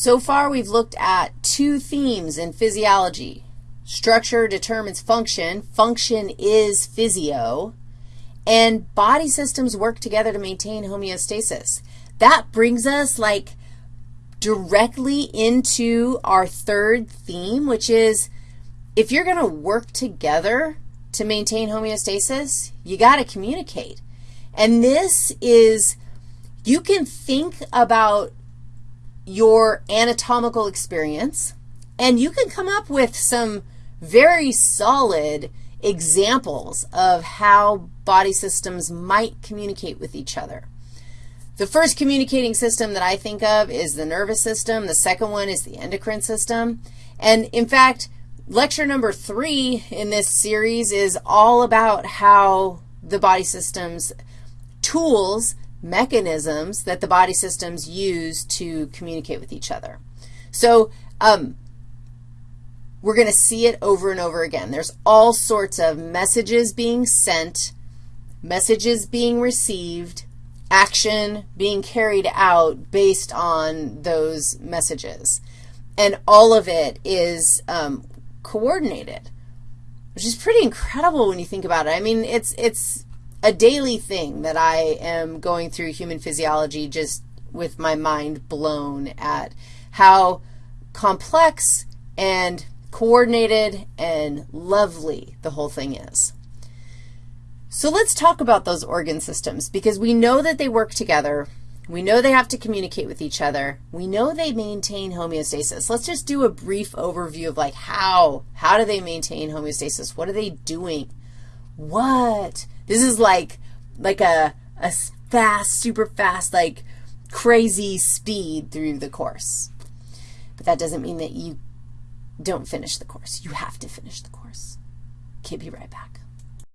So far, we've looked at two themes in physiology. Structure determines function. Function is physio. And body systems work together to maintain homeostasis. That brings us like directly into our third theme, which is if you're going to work together to maintain homeostasis, you got to communicate. And this is, you can think about your anatomical experience, and you can come up with some very solid examples of how body systems might communicate with each other. The first communicating system that I think of is the nervous system. The second one is the endocrine system. And in fact, lecture number three in this series is all about how the body systems tools, mechanisms that the body systems use to communicate with each other. So um, we're going to see it over and over again. There's all sorts of messages being sent, messages being received, action being carried out based on those messages. And all of it is um, coordinated, which is pretty incredible when you think about it. I mean, it's, it's a daily thing that I am going through human physiology just with my mind blown at how complex and coordinated and lovely the whole thing is. So let's talk about those organ systems because we know that they work together. We know they have to communicate with each other. We know they maintain homeostasis. Let's just do a brief overview of like how. How do they maintain homeostasis? What are they doing? What? This is like, like a, a fast, super fast, like crazy speed through the course. But that doesn't mean that you don't finish the course. You have to finish the course. Okay, be right back.